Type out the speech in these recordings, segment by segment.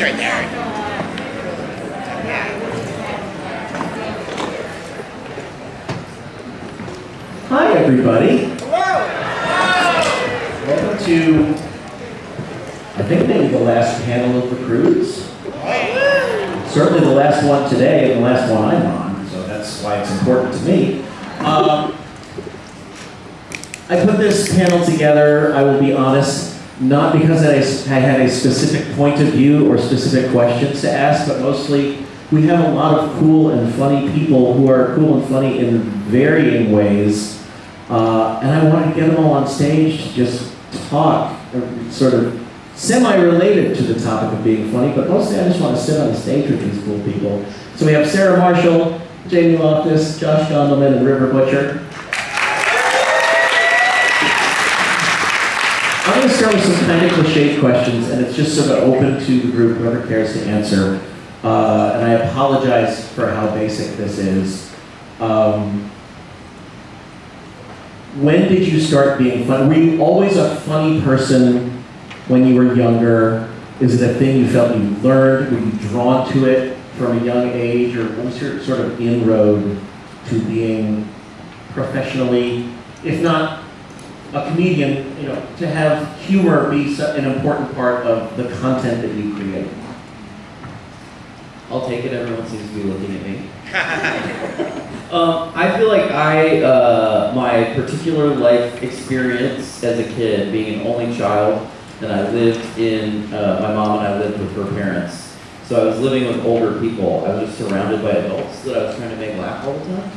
He's right there. Yeah. Hi, everybody. Welcome to, I think maybe the last panel of the cruise. Certainly the last one today and the last one I'm on, so that's why it's important to me. Um, I put this panel together, I will be honest, not because I, had a specific point of view or specific questions to ask, but mostly we have a lot of cool and funny people who are cool and funny in varying ways. Uh, and I wanted to get them all on stage to just talk, or sort of semi-related to the topic of being funny, but mostly I just want to sit on the stage with these cool people. So we have Sarah Marshall, Jamie Loftus, Josh Gondelman, and River Butcher. I'm going to start with some kind of cliched questions, and it's just sort of open to the group, whoever cares to answer. Uh, and I apologize for how basic this is. Um, when did you start being funny? Were you always a funny person when you were younger? Is it a thing you felt you learned? Were you drawn to it from a young age? Or what was your sort of inroad to being professionally, if not a comedian, you know, to have humor be an important part of the content that you create? I'll take it, everyone seems to be looking at me. Um, I feel like I, uh, my particular life experience as a kid, being an only child, and I lived in, uh, my mom and I lived with her parents. So I was living with older people. I was just surrounded by adults that I was trying to make laugh all the time.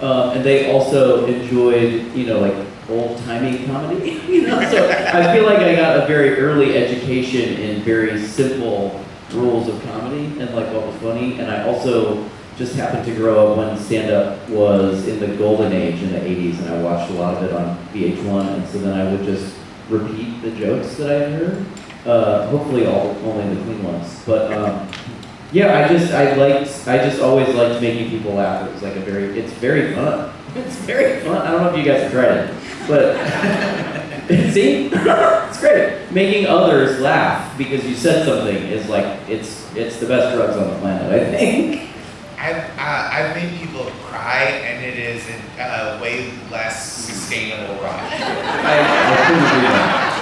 Um, and they also enjoyed, you know, like old-timey comedy, you know? So I feel like I got a very early education in very simple rules of comedy and like what was funny. And I also just happened to grow up when stand-up was in the golden age in the 80s, and I watched a lot of it on VH1, and so then I would just repeat the jokes that I had heard. Uh, hopefully, all only the clean ones. But um, yeah, I just I liked I just always liked making people laugh. It was like a very it's very fun. It's very fun. I don't know if you guys have tried it, but see, it's great. Making others laugh because you said something is like it's it's the best drugs on the planet. I think. I've, uh, I've made people cry, and it is a uh, way less sustainable ride. I, I couldn't agree more.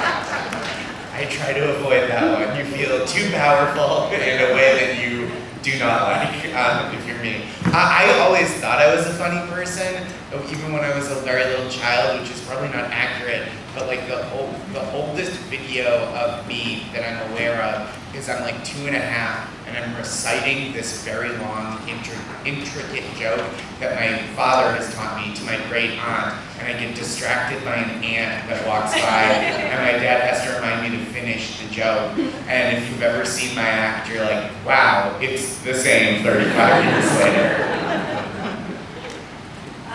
I try to avoid that one. You feel too powerful in a way that you do not like um, if you're me. I, I always thought I was a funny person, even when I was a very little child, which is probably not accurate. But like the old, the oldest video of me that I'm aware of is I'm like two and a half, and I'm reciting this very long, intri- intricate joke that my father has taught me to my great aunt, and I get distracted by an ant that walks by, and my dad has to remind me to finish the joke. And if you've ever seen my act, you're like, wow, it's the same 35 years later.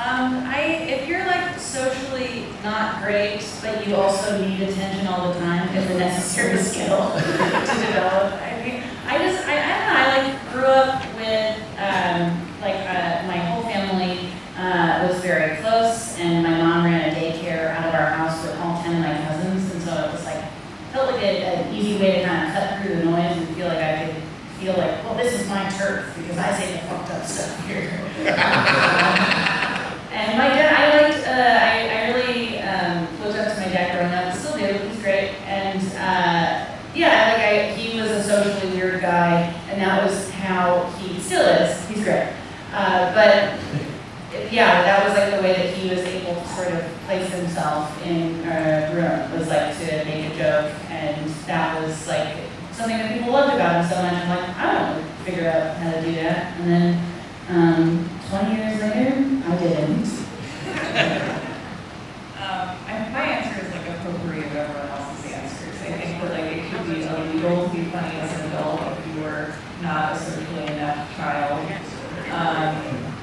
Um, I, if you're like socially not great, but you also need attention all the time, it's a necessary skill to develop. I mean, I just, I, I don't know, I like grew up with, um, like, uh, my whole family, uh, was very close, and my mom ran a daycare out of our house with all ten of my cousins, and so it was like, felt like a, an easy way to kind of cut through the noise and feel like I could feel like, well, this is my turf, because I say the fucked up stuff here. And my dad, I liked, uh, I, I really um, looked up to my dad growing up, still do, he's great. And uh, yeah, like I, he was a socially weird guy, and that was how he still is. He's great. Uh, but yeah, that was like the way that he was able to sort of place himself in a room, was like to make a joke. And that was like something that people loved about him so much. I'm like, I don't know, figure out how to do that. And then um, 20 years later, I didn't. Um, I, my answer is like a potpourri of everyone else's answers. I think that like it could be illegal to be funny as an adult if you were not a socially inept child. Um,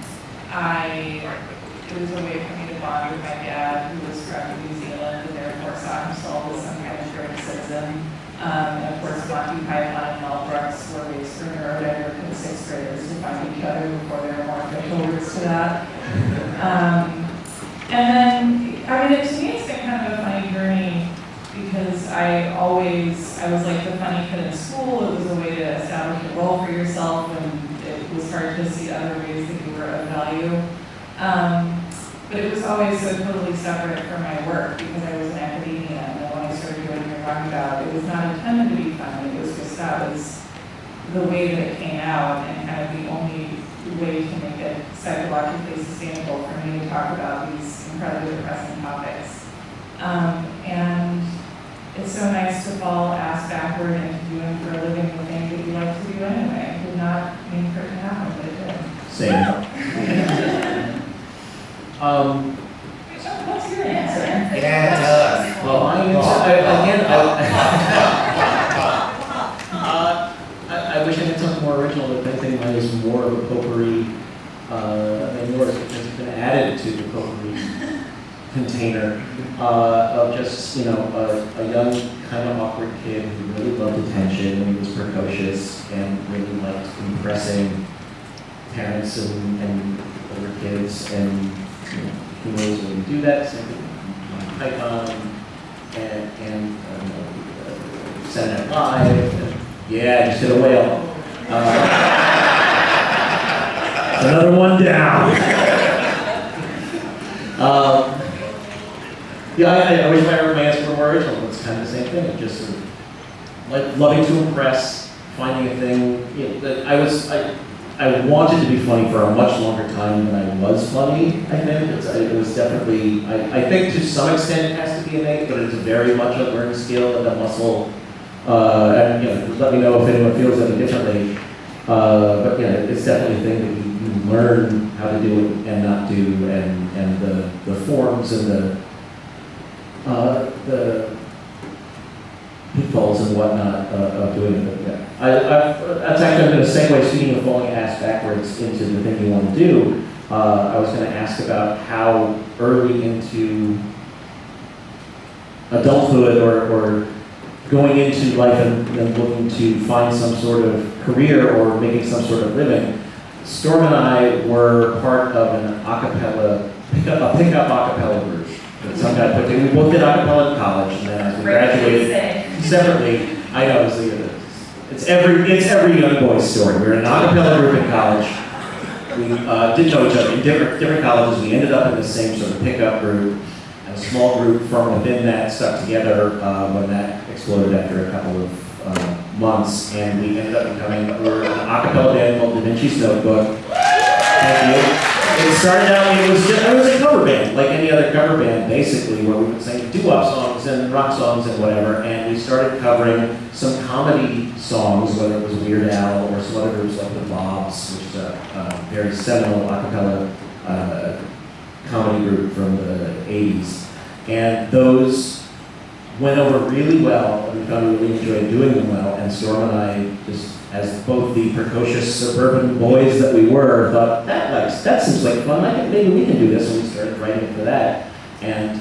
I, it was a way for me to bond with my dad, who was from New Zealand, and therefore saw himself as some kind of great citizen. Um, and of course, Monty Python and Mel Brooks were ways for neurodivergent sixth graders to find each other before there were more official roots to that. Um, and then, I mean, to me, it's been kind of a funny journey because I always, I was like the funny kid in school. It was a way to establish a role for yourself and it was hard to see other ways that you were of value. Um, but it was always so totally separate from my work because I was in academia and when I started doing what you're talking about, it was not intended to be funny. It was just that was the way that it came out and kind of the only way to make psychologically sustainable for me to talk about these incredibly depressing topics. Um, and it's so nice to fall ass backward into doing for a living the thing that you like to do anyway. It did not mean for it to happen, but it did. Same. Um, What's your answer? Yeah, tell us. well, my answer, I, again, I, uh, I, I wish I had something more original, but I think mine is more of a potpourri, uh, than yours, because it's been added to the potpourri container, uh, of just, you know, a, a young, kind of awkward kid who really loved attention, and he was precocious, and really liked impressing parents and, and kids, and, who knows when you do that, same Python, and, and, um, uh, Saturday Night Live, and, yeah, just hit a whale. Uh, Another one down. Um, yeah, I, I wish my romance were more original, it's kind of the same thing, it just sort of, like, loving to impress, finding a thing, you know, I was, I, I wanted to be funny for a much longer time than I was funny, I think. It's, it was definitely, I, I think to some extent it has to be innate, but it's very much a learned skill and a muscle. Uh, and, you know, let me know if anyone feels any differently. Uh, but yeah, it's definitely a thing that you, you learn how to do it and not do, and, and the, the forms and the, uh, the pitfalls and whatnot uh, of doing it. But yeah. I, I, that's actually going to segue, speaking of falling ass backwards into the thing you want to do. Uh, I was going to ask about how early into adulthood or, or going into life and, and looking to find some sort of career or making some sort of living. Storm and I were part of an a cappella, pickup, a pickup a cappella group that some guy put together. We both did a cappella in college, and then as we graduated, separately, I know it's, the- it's every it's every young boy's story. We were in an a cappella group in college. We uh, didn't know each other in different different colleges. We ended up in the same sort of pickup group, and a small group from within that stuck together uh, when that exploded after a couple of uh, months, and we ended up becoming we were an a cappella band called Da Vinci's Notebook. Thank you. It started out, it was just, it was a cover band, like any other cover band, basically, where we would sing doo-wop songs and rock songs and whatever, and we started covering some comedy songs, whether it was Weird Al or some other groups like the Bobs, which is a, a very seminal a cappella uh, comedy group from the 80s. And those went over really well, and we found we really enjoyed doing them well, and Storm and I just as both the precocious suburban boys that we were, thought that likes that seems like fun. I maybe we can do this, and we started writing for that. And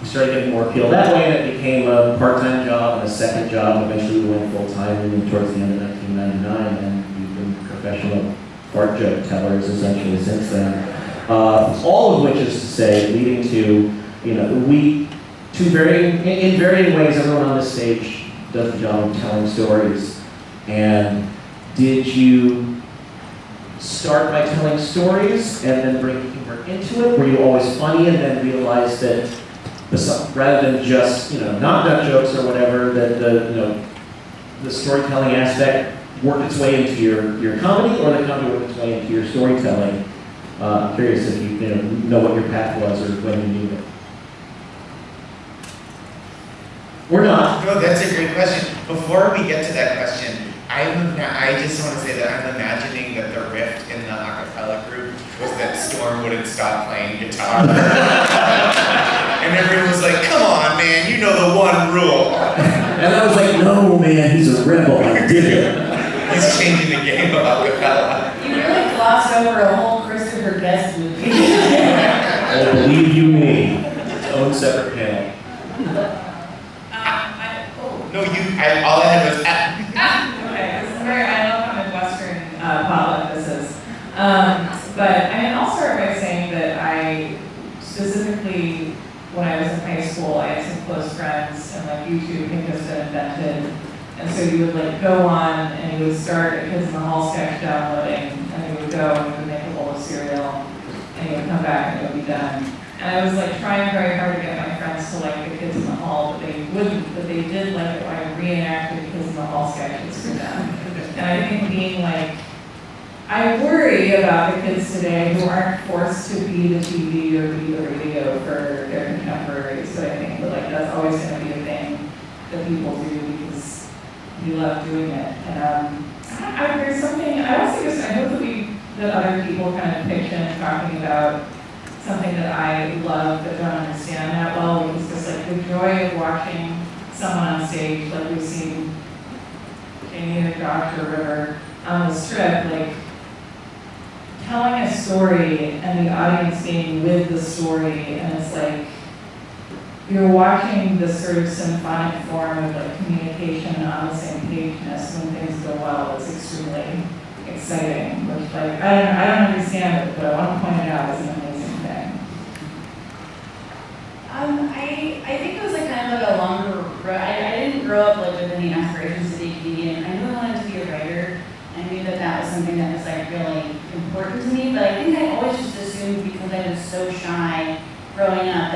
we started getting more appeal that way, and it became a part-time job and a second job. Eventually, we went full-time, towards the end of 1999, and we've been professional fart joke tellers essentially since then. Uh, all of which is to say, leading to you know we two varying in, in varying ways. Everyone on this stage does the job of telling stories. And did you start by telling stories and then bring humor into it? Were you always funny and then realized that rather than just, you know, not nut jokes or whatever, that the, you know, the storytelling aspect worked its way into your, your comedy or the comedy worked its way into your storytelling? Uh, I'm curious if you, you know, know what your path was or when you knew it. Or not. No, that's a great question. Before we get to that question, I'm I just want to say that I'm imagining that the rift in the a cappella group was that Storm wouldn't stop playing guitar. and everyone was like, come on, man, you know the one rule. And I was like, no, man, he's a rebel. I did it. He's changing the game of a cappella. You really glossed over a whole Christopher Guest movie. Oh, believe you me, its own separate panel. Um, I, oh, No, you, I, all I had was, ah. Okay, this is very, I love how Midwestern uh, potluck this is. Um, but I mean, I'll start by saying that I specifically, when I was in high school, I had some close friends, and like YouTube had just been invented. And so you would like go on and you would start a Kids in the Hall sketch downloading, and you would go and you would make a bowl of cereal, and you would come back and it would be done. And I was like trying very hard to get my to like the Kids in the Hall, but they wouldn't, but they did like it when I reenacted Kids in the Hall sketches for them. And I think being like, I worry about the kids today who aren't forced to be the TV or be the radio for their contemporaries, but I think that like that's always gonna be a thing that people do because we love doing it. And um, I, I, there's something, I also just, I hope that we, that other people kind of pitch in talking about something that I love but don't understand that well, is just like the joy of watching someone on stage, like we've seen Jamie or Josh or River on the strip, like telling a story and the audience being with the story, and it's like you're watching this sort of symphonic form of like communication on the same pageness when things go well. It's extremely exciting, which like I don't I don't understand it, but I want to point it out as an amazing thing. Um, I, I think it was like kind of like a longer road. I, I didn't grow up like with any aspirations to be a comedian. I knew I wanted to be a writer. I knew that that was something that was like really important to me, but I think I always just assumed because I was so shy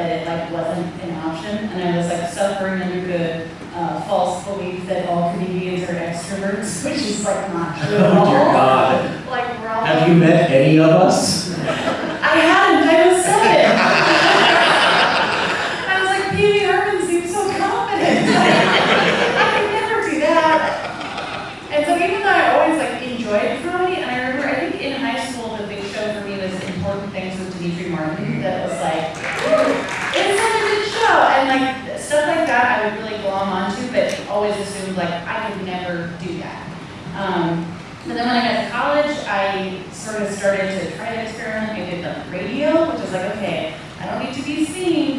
that it like wasn't an option, and I was like suffering under the uh, false belief that all comedians are extroverts, which is like not true at Oh dear God. Like all. Have you met any of us? I hadn't. I was seven. I was like, Pee Wee Herman seems so confident. I could never do that. And so even though I always like enjoyed comedy, and I remember I think in high school the big show for me was Important Things with Demetri Martin. That was like, it's such a good show, and like stuff like that I would really glom onto, but always assumed like I could never do that. Um, but then when I got to college, I sort of started to try to experiment. I did the radio, which was like, okay, I don't need to be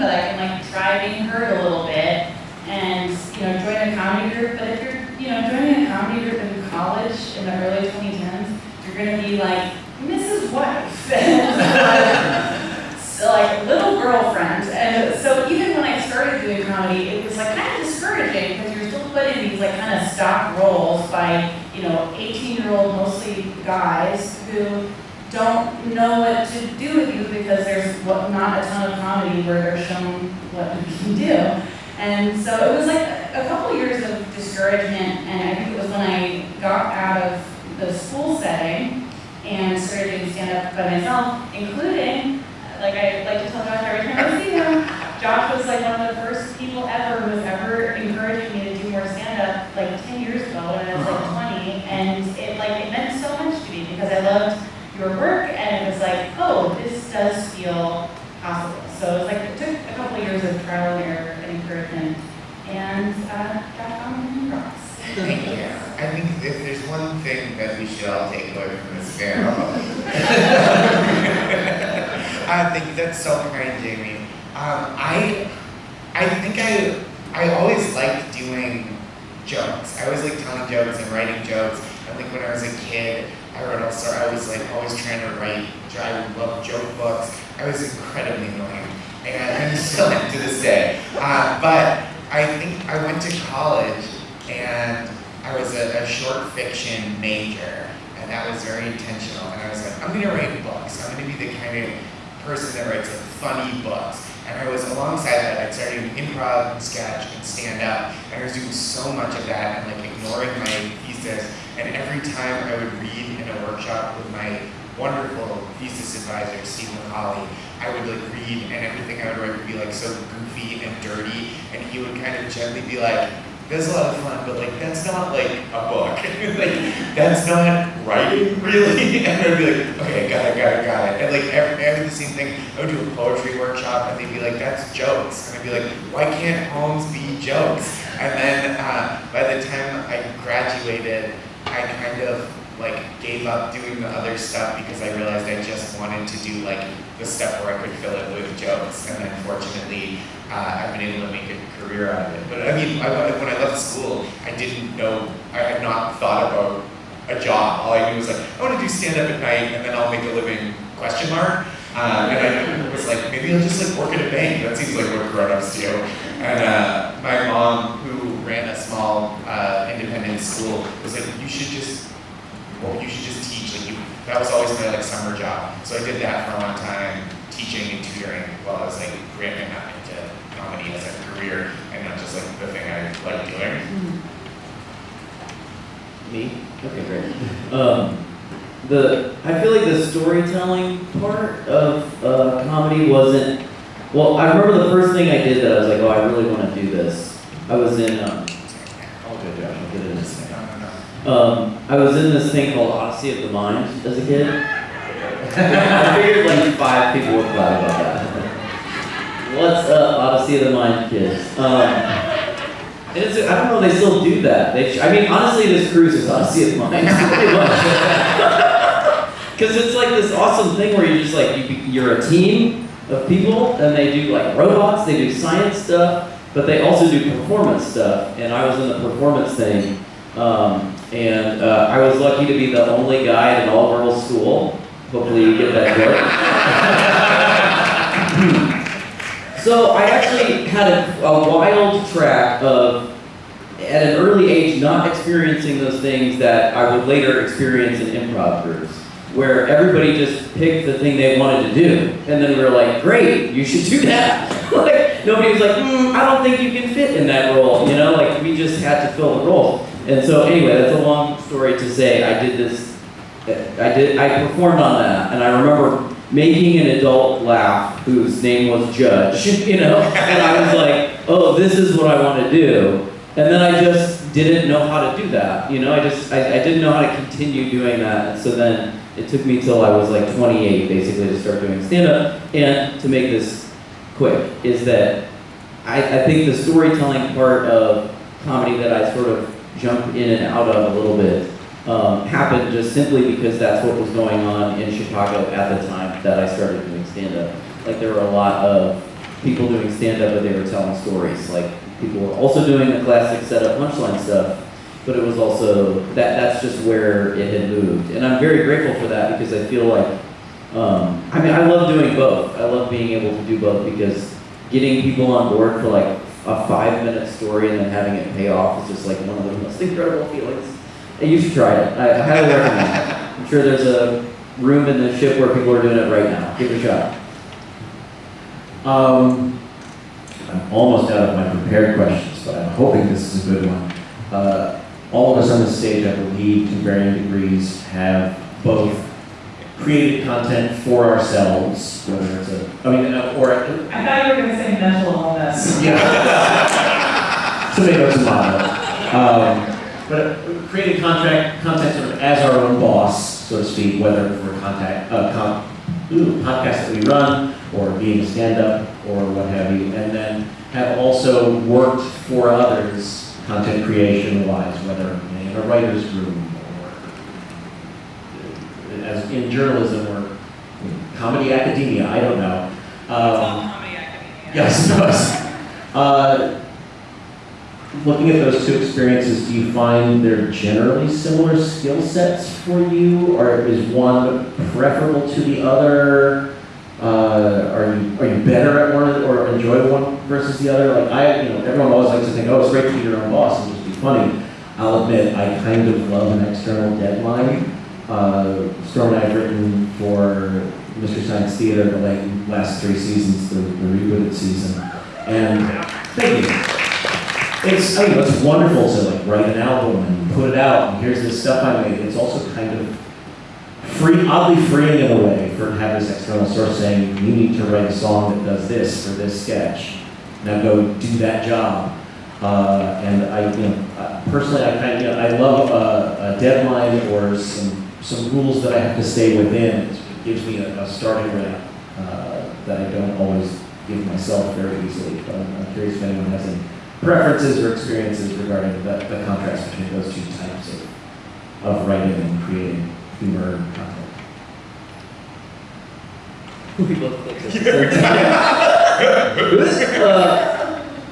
but I can like try being heard a little bit and, you know, join a comedy group. But if you're, you know, joining a comedy group in college in the early 2010s, you're gonna be like Mrs. Wife. so like little girlfriend. And so even when I started doing comedy, it was like kind of discouraging because you're still put in these like kind of stock roles by, you know, 18 year old mostly guys who don't know what to do with you because there's not a ton of comedy where they're shown what you can do. And so it was like a couple years of discouragement, and I think it was when I got out of the school setting and started doing stand-up by myself, including, like I like to tell Josh every time I see him, Josh was like one of the first people ever who was ever encouraging me to do more stand-up, like 10 years ago when I was like 20, and it like it meant so much to me because I loved your work, and it was like, oh, this does feel possible. So it was like it took a couple years of trial and error and encouragement, and uh, got on the rocks. Thank you. I think if there's one thing that we should all take away from this panel. I think that's so kind, Jamie. Um, I, I think I, I always liked doing jokes. I always liked telling jokes and writing jokes. I think when I was a kid, I wrote all sorts. I was like always trying to write. I love joke books. I was incredibly annoying, and I still am to this day. Uh, but I think I went to college and I was a, a short fiction major, and that was very intentional. And I was like, I'm gonna write gonna be the kind of person that writes funny books. And I was alongside that, I'd started doing improv and sketch and stand up, and I was doing so much of that and like ignoring my thesis. And every time I would read in a workshop with my wonderful thesis advisor, Steve McCauley, I would like read and everything I would write would be like so goofy and dirty, and he would kind of gently be like, that's a lot of fun, but like that's not like a book. like that's not writing really. And I'd be like, okay, got it, got it, got it. And like every, every the same thing, I would do a poetry workshop and they'd be like, that's jokes. And I'd be like, why can't poems be jokes? And then uh, by the time I graduated, I kind of like gave up doing the other stuff because I realized I just wanted to do like the stuff where I could fill it with jokes. And then fortunately, uh, I've been able to make a career out of it. But I mean, I, when I left school, I didn't know, I had not thought about a job. All I knew was like, I want to do stand up at night and then I'll make a living, question mark. Uh, and I was like, maybe I'll just like work at a bank. That seems like what grown-ups do. And uh, my mom, who ran a small uh, independent school, was like, "You should just, well, you should just teach." Like you, that was always my like summer job. So I did that for a long time, teaching and tutoring while I was like ramping up into comedy as a career and not just like the thing I like doing. Me? Okay, great. Um, the I feel like the storytelling part of uh, comedy wasn't. Well, I remember the first thing I did that I was like, oh, I really want to do this. I was in. Um, okay, Josh, I'll get it in a second. No, no, no. Um, I was in this thing called Odyssey of the Mind as a kid. I figured like five people would clap about that. What's up, Odyssey of the Mind kids? Um, and it's, I don't know, they still do that. They, I mean, honestly, this cruise is Odyssey of the Mind. Because it's like this awesome thing where you're just like, you, you're a team of people, and they do like robots, they do science stuff, but they also do performance stuff. And I was in the performance thing. Um, and uh, I was lucky to be the only guy at an all-girls school. Hopefully you get that joke. so I actually had a, a wild track of, at an early age, not experiencing those things that I would later experience in improv groups, where everybody just picked the thing they wanted to do, and then we were like, "Great, you should do that." like nobody was like, mm, "I don't think you can fit in that role," you know. Like we just had to fill the role. And so anyway, that's a long story to say. I did this. I did. I performed on that, and I remember making an adult laugh whose name was Judge. You know, and I was like, "Oh, this is what I want to do." And then I just didn't know how to do that. You know, I just I, I didn't know how to continue doing that. And so then it took me till I was like 28, basically, to start doing stand up. And to make this quick, is that I, I think the storytelling part of comedy that I sort of jump in and out of a little bit um, happened just simply because that's what was going on in Chicago at the time that I started doing stand up. Like there were a lot of people doing stand up, but they were telling stories. Like people were also doing the classic setup punchline stuff, but it was also that that's just where it had moved. And I'm very grateful for that because I feel like um, I mean I love doing both. I love being able to do both because getting people on board for like a five minute story and then having it pay off is just like one of the most incredible feelings. And you should try it. I, I highly recommend it. I'm sure there's a room in the ship where people are doing it right now. Give it a shot. Um, I'm almost out of my prepared questions, but I'm hoping this is a good one. Uh, all of us on the stage, I believe, to varying degrees, have both created content for ourselves, whether it's a, I mean, uh, or I thought you were gonna say mental illness. yeah. Tomato, tomato. Um, but creating contract, content sort of as our own boss, so to speak, whether for contact, uh, ooh, podcasts that we run, or being a stand-up, or what have you, and then have also worked for others, content creation-wise, whether in a writer's room, as in journalism, or comedy academia, I don't know. It's all Um, comedy academia. Yes, it does. Uh, Looking at those two experiences, do you find they're generally similar skill sets for you, or is one preferable to the other? Uh, Are you, are you better at one or enjoy one versus the other? Like I, you know, everyone always likes to think, oh, it's great to be your own boss and just be funny. I'll admit, I kind of love an external deadline. Uh, Storm and I have written for Mystery Science Theater the like, last three seasons, the, the rebooted season. And thank you. It's, I mean, it's wonderful to like write an album and put it out, and here's this stuff I made. It's also kind of free, oddly freeing in a way for have this external source saying, you need to write a song that does this for this sketch. Now go do that job. Uh, and I, you know, uh, personally, I kind of, you know, I love a, a deadline or some, some rules that I have to stay within. It gives me a, a starting ramp uh, that I don't always give myself very easily. But I'm, I'm curious if anyone has any preferences or experiences regarding the, the contrast between those two types of, of writing and creating humor and content. We both looked at the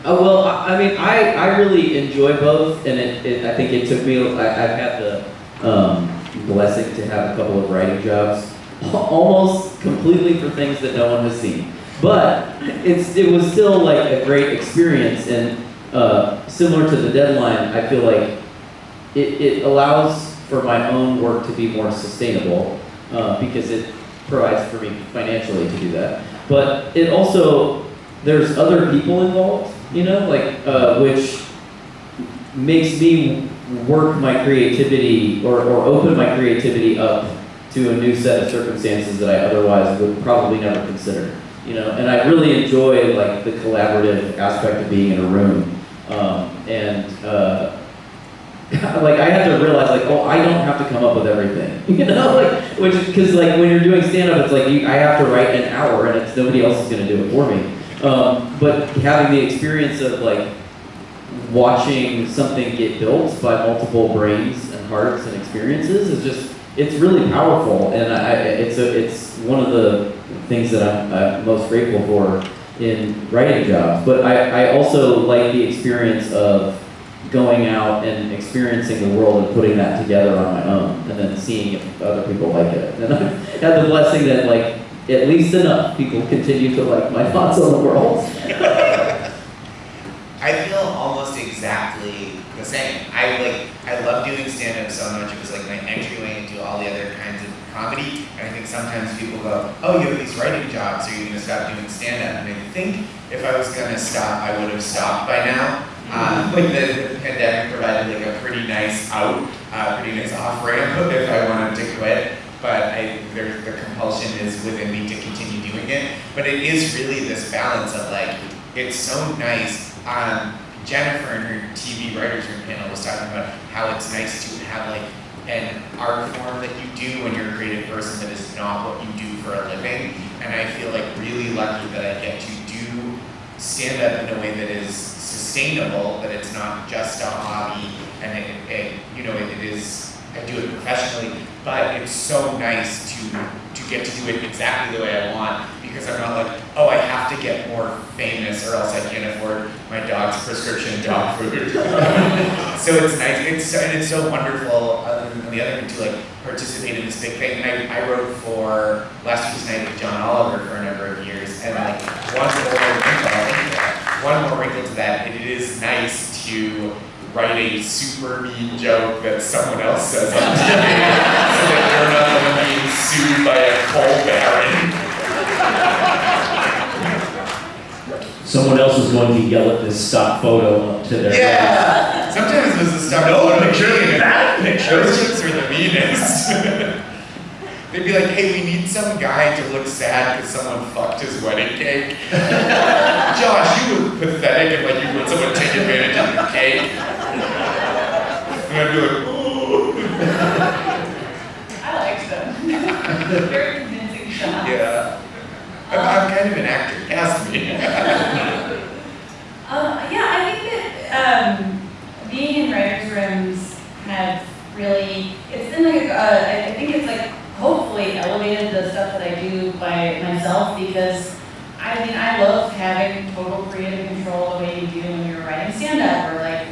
uh, well, I, mean, I, I really enjoy both, and it, it, I think it took me, I, I've had the um, blessing to have a couple of writing jobs, almost completely for things that no one has seen. but it's it was still like a great experience and uh, similar to the deadline. I feel like it, it allows for my own work to be more sustainable uh, because it provides for me financially to do that. But it also there's other people involved, you know, like uh, which makes me work my creativity or, or open my creativity up to a new set of circumstances that I otherwise would probably never consider. You know, and I really enjoy like the collaborative aspect of being in a room. Um, and uh, like I had to realize like, oh, I don't have to come up with everything. You know, like which because like when you're doing stand up, it's like you, I have to write an hour and it's nobody else is gonna do it for me. Um, but having the experience of like watching something get built by multiple brains and hearts and experiences is just it's really powerful. And I, it's a, it's one of the things that I'm, I'm most grateful for in writing jobs. But I, I also like the experience of going out and experiencing the world and putting that together on my own and then seeing if other people like it. And I've the blessing that like at least enough people continue to like my thoughts on the world. I same. I like I love doing stand up so much. It was like my entryway into all the other kinds of comedy. And I think sometimes people go, Oh, you have these writing jobs, are you gonna stop doing stand up? And I think if I was gonna stop, I would have stopped by now. Um, like the, the pandemic provided like a pretty nice out, uh, pretty nice off ramp if I wanted to quit. But I, there, the compulsion is within me to continue doing it. But it is really this balance of like, it's so nice. Um, Jennifer in her TV writers room panel was talking about how it's nice to have like an art form that you do when you're a creative person that is not what you do for a living. And I feel like really lucky that I get to do stand up in a way that is sustainable, that it's not just a hobby, and it, it you know, it, it is, I do it professionally, but it's so nice to, to get to do it exactly the way I want, because I'm not like, oh, I have to get more famous or else I can't afford my dog's prescription dog food. So it's nice, it's, so- and it's so wonderful, uh, on the other hand, to like participate in this big thing. And I, I wrote for Last Week Tonight with John Oliver for a number of years, and like, one more wrinkle, one more wrinkle to that, it is nice to write a super mean joke that someone else says on TV, so that you're not being sued by a coal baron. Someone else is going to yell at this stock photo up to their. Yeah. Sometimes there's a stuff. No picture, bad picture. Those chicks are the meanest. They'd be like, "Hey, we need some guy to look sad because someone fucked his wedding cake." Josh, you look pathetic and like you let someone take advantage of your cake. And I'd be like, "Ooh." I liked them. Very convincing shots. Yeah. I'm, kind of an actor. Cast me. Um, yeah, I think that um, being in writers' rooms have really, it's been like, uh, I I think it's like hopefully elevated the stuff that I do by myself because I mean, I love having total creative control the way you do when you're writing stand-up or like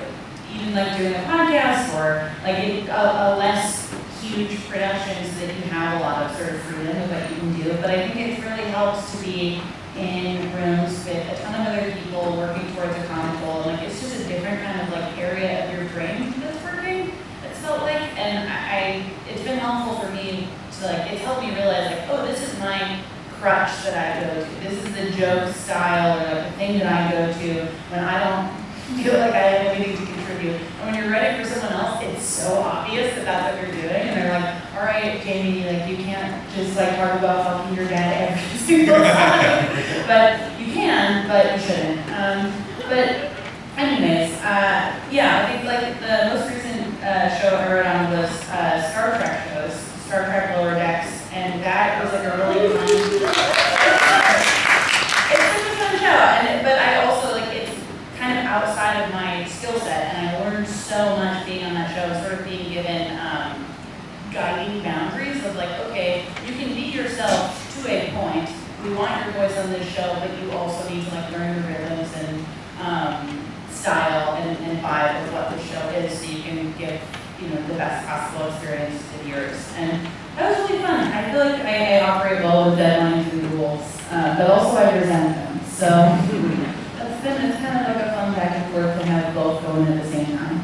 even like doing a podcast or like a, a less huge production so that you have a lot of sort of freedom of what you can do. But I think it really helps to be in rooms with a ton of other people working towards a common goal. Like it's just a different kind of like area of your brain that's working. It's felt like, and I, I it's been helpful for me to like it's helped me realize like oh this is my crutch that I go to. This is the joke style or like the thing that I go to when I don't feel like I have anything to contribute. And when you're writing for someone else, it's so obvious that that's what you're doing. All right, Jamie, like you can't just like talk about fucking your dad every single time. but you can, but you shouldn't. Um, but anyways, uh, yeah, I think like the most recent uh, show I wrote on was uh, Star Trek shows, Star Trek Lower Decks, and that was like a really fun. It's such a fun show, and but I also like it's kind of outside of my skill set, and I learned so much being on that show, sort of being given um, guiding boundaries of like, okay, you can be yourself to a point. We want your voice on this show, but you also need to like learn the rhythms and um, style and, and vibe of what the show is, so you can give you know the best possible experience to viewers. And that was really fun. I feel like I, I operate well with deadlines and rules. uh, but also I resent them. So that's been, it's kind of like a fun back and forth to have both going at the same time.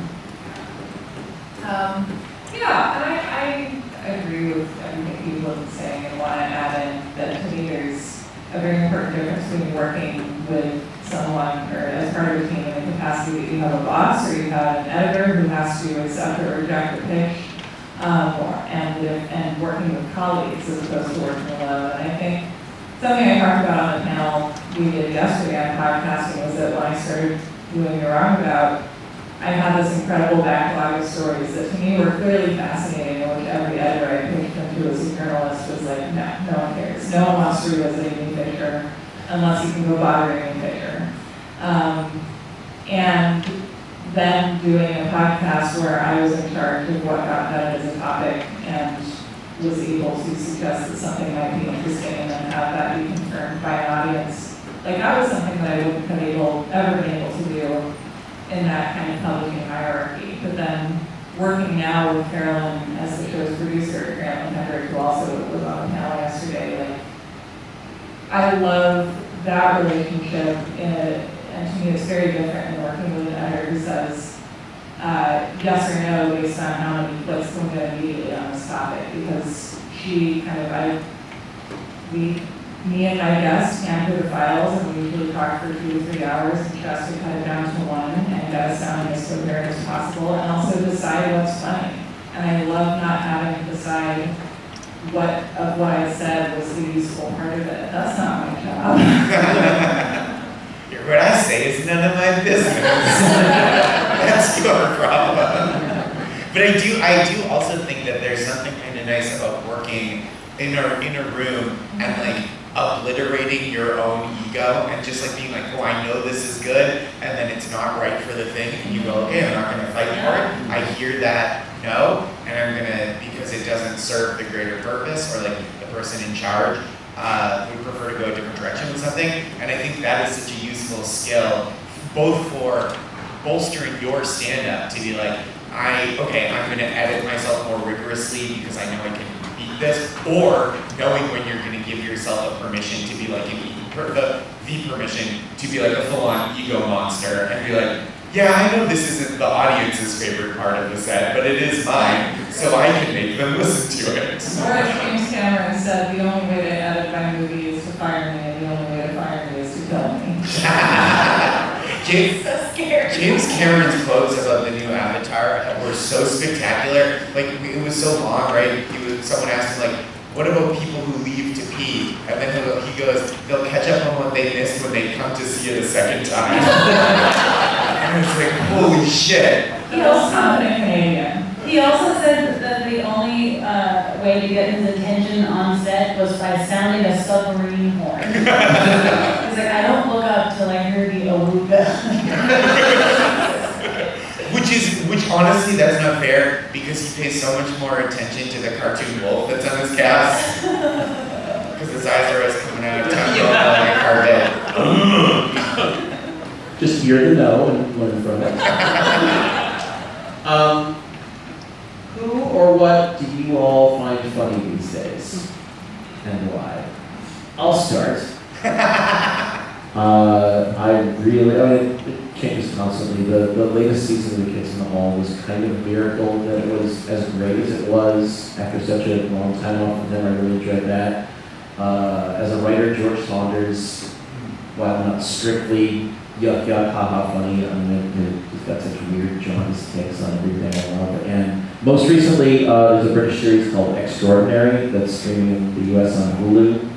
Um, yeah, and I, I agree with everything people have been saying and want to add in that to me there's a very important difference between working with someone or as part of a team in the capacity that you have a boss or you have an editor who has to accept or reject a pitch. Um, or, and and working with colleagues as opposed to working alone. And I think something I talked about on the panel we did yesterday on podcasting was that when I started doing the roundabout, I had this incredible backlog of stories that to me were clearly fascinating, and which every editor I pitched them to as a journalist was like, no, no one cares. No one wants to revisit Amy Fisher unless you can go bother Amy Fisher. Um, and then doing a podcast where I was in charge of what got done as a topic and was able to suggest that something might be interesting and have that be confirmed by an audience. Like that was something that I wouldn't have able, ever been able to do in that kind of publishing hierarchy. But then working now with Carolyn as the show's producer, Carolyn Hendrick, who also was on the panel yesterday, like, I love that relationship and to me it's very different than working with an editor who says, uh, yes or no based on how many clicks can get immediately on this topic, because she kind of, I, we me and my guest hamper the files and we usually talk for two to three hours tries to cut it down to one and get us sounding as coherent as possible and also decide what's funny. And I love not having to decide what of what I said was the useful part of it. That's not my job. What I say is none of my business. That's your problem. But I do, I do also think that there's something kind of nice about working in a, in a room and like obliterating your own ego and just like being like, oh, I know this is good, and then it's not right for the thing, and you go, okay, I'm not gonna fight for it. I hear that no, and I'm gonna, because it doesn't serve the greater purpose, or like the person in charge uh, would prefer to go a different direction with something. And I think that is such a useful skill, both for bolstering your stand-up to be like, I, okay, I'm gonna edit myself more rigorously because I know I can this, or knowing when you're gonna give yourself a permission to be like an, per- the, the permission to be like a full-on ego monster and be like, yeah, I know this isn't the audience's favorite part of the set, but it is mine, so I can make them listen to it. Or as James Cameron said, the only way to edit my movie is to fire me, and the only way to fire me is to kill me. James, So scared. James Cameron's quotes about the new Avatar were so spectacular. Like it was so long, right? He someone asked him like, "What about people who leave to pee?" And then he goes, "They'll catch up on what they missed when they come to see it a second time." and it's like, holy shit! Confident Canadian. He also said that the only uh, way to get his attention on set was by sounding a submarine horn. He's like, I don't look up till I hear the awooga. Which is, which honestly, that's not fair because he pays so much more attention to the cartoon wolf that's on his cast. Because his eyes are always coming out, of going like a carpet. Just hear the no and learn from it. Um, who or what do you all find funny these days? And why? I'll start. Uh, I really, I mean, it changes constantly. The, the latest season of The Kids in the Hall was kind of a miracle that it was as great as it was after such a long time off from them. I really enjoyed that. Uh, as a writer, George Saunders, while not strictly yuck yuck ha ha funny, I mean, he's got such weird jaundiced takes on everything I love. And most recently, uh, there's a British series called Extraordinary that's streaming in the US on Hulu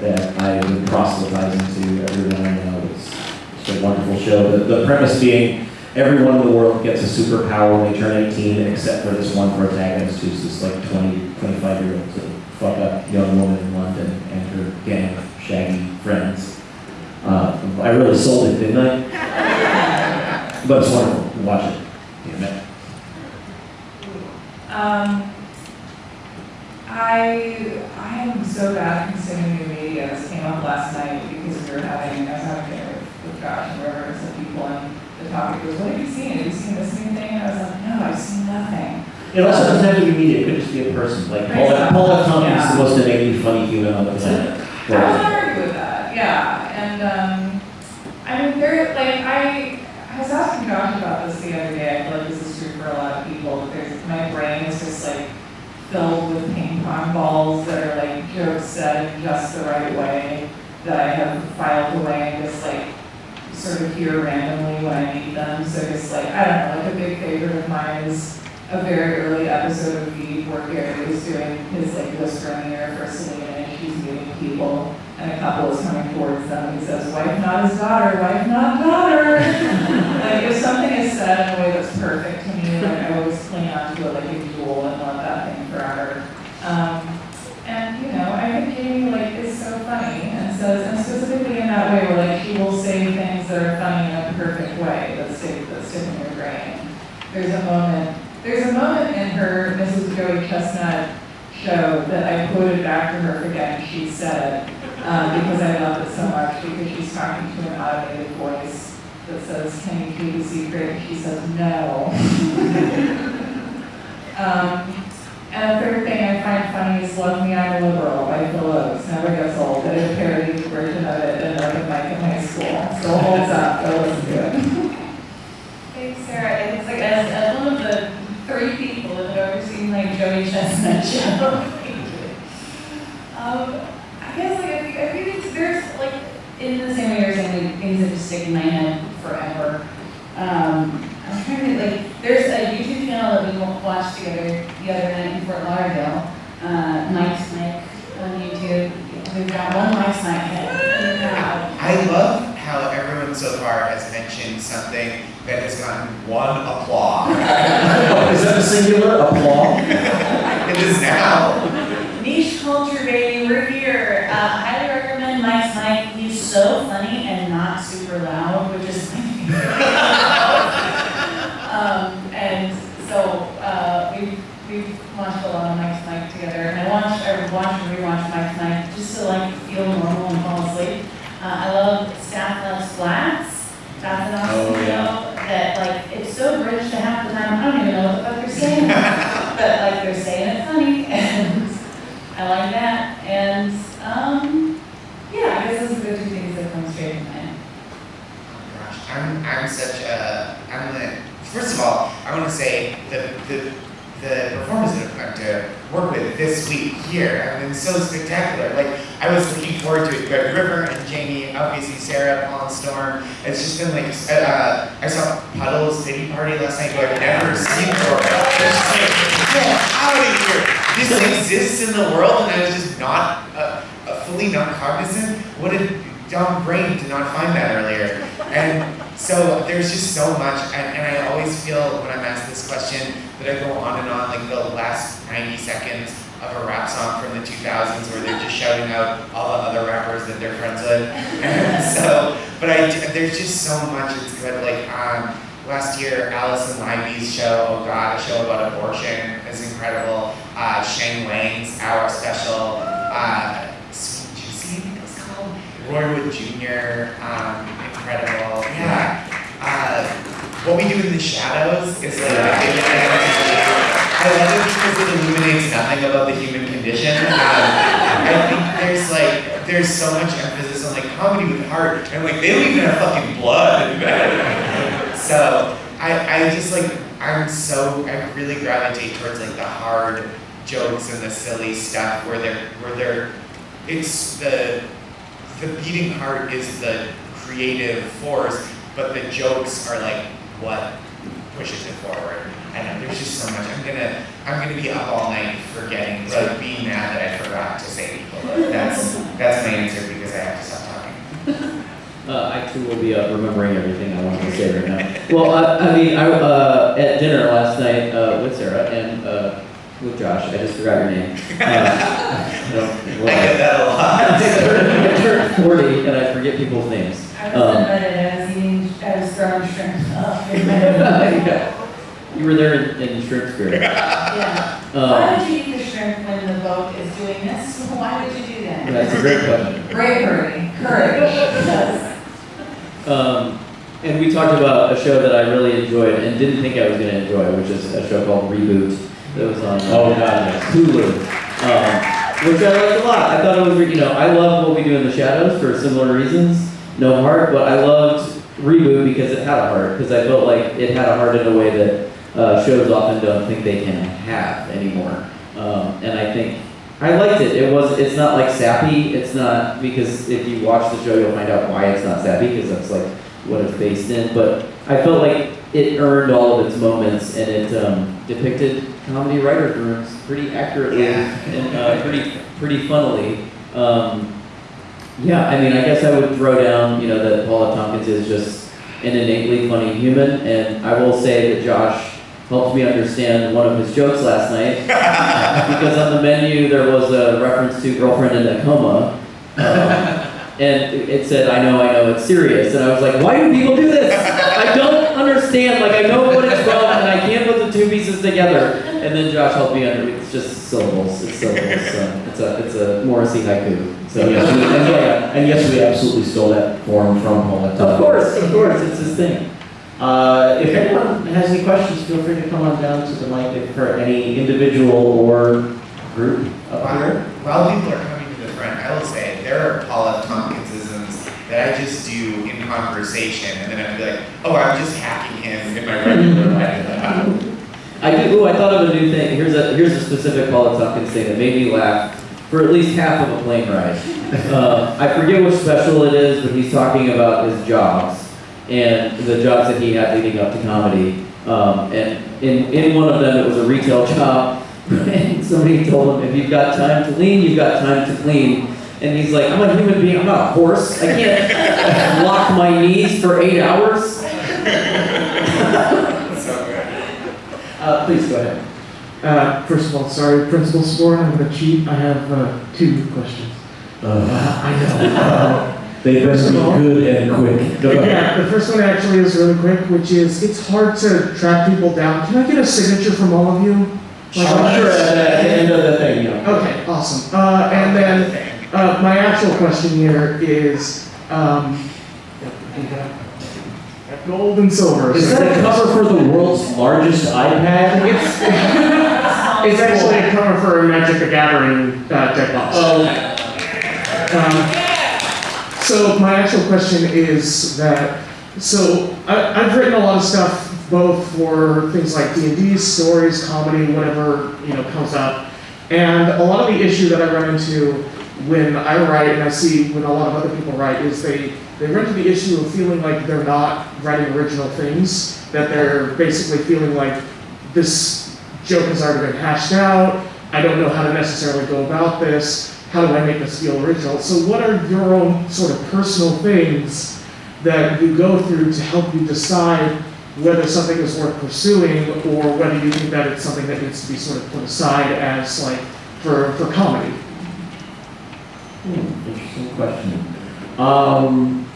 that I've been proselytizing to everyone I know. A wonderful show. The, the premise being everyone in the world gets a superpower when they turn 18 except for this one protagonist who's this like 20, 25 year old sort of fuck up young woman in London and her gang of shaggy friends. Uh, I really sold it, didn't I? But it's wonderful. Watch it. Damn it. Um, I, I am so bad consuming new media. This came up last night because we were having, I was having dinner Josh and River and some people, and the topic was, what have you seen? Have you seen this new thing? And I was like, no, I've seen nothing. It also doesn't have to be media. It could just be a person. Like Paula, Paul F. Tompkins is the most innately funny human on the planet. I don't argue with that. yeah, and, um, I'm very, like, I, I was asking Josh about this the other day, I feel like this is true for a lot of people, that there's, my brain is just like filled with ping pong balls that are like jokes said in just the right way, that I have filed away and just like sort of hear randomly when I meet them, so just like, I don't know, like a big favorite of mine is a very early episode of Veep where Gary was doing his like list year for Selina and she's meeting people and a couple is coming towards them. He says, wife not his daughter, wife not daughter. like if something is said in a way that's perfect to me, like I always cling on to it like a jewel and want that thing forever. Um, and you know, I think Jamie like is so funny and says, and specifically in that way where like she will say things that are funny in a perfect way that stick that stick in your brain. There's a moment, there's a moment in her Mrs. Joey Chestnut show that I quoted back to her forgetting she said, um, because I love it so much, because she's talking to an automated voice that says, can you keep a secret? She says, no. um, and the third thing I find funny is Love Me, I'm a Liberal by Phil Ochs, never gets old. Did a parody version of it in open mic in high school, still holds up, go listen to it. And it's like, as, as one of the three people that have ever seen like Joey Chestnut show. um, I guess like, I think, I think it's, there's like, in the same way you're saying, like, things that just stick in my head forever. Um, I'm trying to, like, there's a YouTube channel that we watched together the other night in Fort Lauderdale, uh, Mike's Mic on YouTube. We've got one Mike's crowd. I love how everyone so far has mentioned something that has gotten one applause. Oh, is that a singular applause? it is now. Niche culture, baby, we're here. Uh, highly recommend Mike's Mic. He's so funny and not super loud, which is my um, and so uh, we've we've watched a lot of Mike's Mic together, and I watched I watched and rewatched Mike's Mic just to like feel normal and fall asleep. Uh, I love Stath Lets Flats. That's an awesome Oh, yeah. show that like it's so British to half the time I don't even know what the fuck they're saying, but like they're saying it funny and. I like that, and, um, yeah, I guess those are the two things that come straight to mind. Oh Gosh, I'm, I'm such a, I'm the, first of all, I want to say the, the, the performers that I've gotten to work with this week here have been so spectacular. Like, I was looking forward to it, but River and Jamie, obviously Sarah, Paul and Storm, it's just been like, uh, I saw Puddles Pity Party last night, who I've never seen before. It's just like, get out of here! This exists in the world, and I was just not, uh, fully not cognizant. What a dumb brain to not find that earlier. And so there's just so much, and, and I always feel when I'm asked this question that I go on and on, like the last 90 seconds of a rap song from the 2000s where they're just shouting out all the other rappers that they're friends with. And so, but I, there's just so much it's good. Like, um, last year, Alison Leiby's show, oh god, a show about abortion is incredible. Uh, Sheng Wang's Hour Special, uh, Sweet Juicy, I think it was called. Roy Wood Jr., um, incredible. Yeah. Uh, what we do in the shadows is like a big. I love it because it illuminates nothing about the human condition. Um, I think there's like there's so much emphasis on like comedy with heart, and like they don't even have fucking blood. so I, I just like I'm so I really gravitate towards like the hard jokes and the silly stuff where they're where they're it's the the beating heart is the creative force, but the jokes are like what pushes it forward. I know there's just so much. I'm gonna I'm gonna be up all night forgetting, like being mad that I forgot to say people. That's that's my answer because I have to stop talking. Uh, I too will be uh, remembering everything I wanted to say right now. Well, I, I mean, I, uh, at dinner last night, uh, with Sarah and, uh, with Josh, I just forgot your name. Uh, I don't- I get that a I lot. I turned forty and I forget people's names. I was Um, admitted, I was eating, I was throwing shrimp up Yeah. You were there in, in shrimp spirit. Yeah. Um, Why would you eat the shrimp when the boat is doing this? Why would you do that? that's a great question. Bravery, courage. Yes. Um, and we talked about a show that I really enjoyed and didn't think I was going to enjoy, which is a show called Reboot that was on uh, Oh, God. Hulu. Um, which I liked a lot. I thought it was, you know, I love what we do in the shadows for similar reasons. No heart, but I loved reboot because it had a heart. Because I felt like it had a heart in a way that uh, shows often don't think they can have anymore. Um, and I think I liked it. It was. It's not like sappy. It's not because if you watch the show, you'll find out why it's not sappy because that's like what it's based in. But I felt like it earned all of its moments and it um, depicted comedy writer rooms pretty accurately Yeah. and uh, pretty pretty funnily. Um, yeah, I mean, I guess I would throw down, you know, that Paul F. Tompkins is just an innately funny human, and I will say that Josh helped me understand one of his jokes last night because on the menu there was a reference to girlfriend in a coma. Um, and it it said, I know, I know, it's serious. And I was like, why do people do this? I don't understand. Like, I know what it's from, and I can't put the two pieces together. And then Josh helped me under, it's just syllables. It's syllables. So it's a, it's a Morrissey haiku. So, yes, we, and, yeah, and yes, we absolutely stole that form from Paula. Of course, of course, it's his thing. Uh, if anyone has any questions, feel free to come on down to the mic if for any individual or group up here. While people are coming to the front, I will say, there are Paul F. Tompkinsisms that I just do in conversation, and then I'd be like, oh, I'm just hacking him in my regular life. I do. Ooh, I thought of a new thing. Here's a here's a specific Paul F. Tompkins thing that made me laugh for at least half of a plane ride. Uh, I forget which special it is, but he's talking about his jobs and the jobs that he had leading up to comedy. Um, and in in one of them, it was a retail job. And somebody told him, if you've got time to lean, you've got time to clean. And he's like, I'm a human being. I'm not a horse. I can't lock my knees for eight hours. Uh, please go ahead. Uh, first of all, sorry, Principal Score, I'm gonna cheat. I have uh, two questions. Uh, I know. they best be good and quick. Go ahead. yeah, the first one actually is really quick, which is it's hard to track people down. Can I get a signature from all of you? Like, Sure, at the at the end of the thing, yeah. Okay, awesome. Uh, and then uh, my actual question here is, um, gold and silver. Is that a cover for the world's largest iPad? It's, it's actually a cover for a Magic the Gathering uh, deck box. Oh, Um, so my actual question is that so I, I've written a lot of stuff both for things like D and D, stories, comedy, whatever you know comes up, and a lot of the issue that I run into when I write and I see when a lot of other people write is they they run into the issue of feeling like they're not writing original things, that they're basically feeling like this joke has already been hashed out. I don't know how to necessarily go about this. How do I make this feel original? So, what are your own sort of personal things that you go through to help you decide whether something is worth pursuing or whether you think that it's something that needs to be sort of put aside as like for, for comedy? Hmm, interesting question. Um,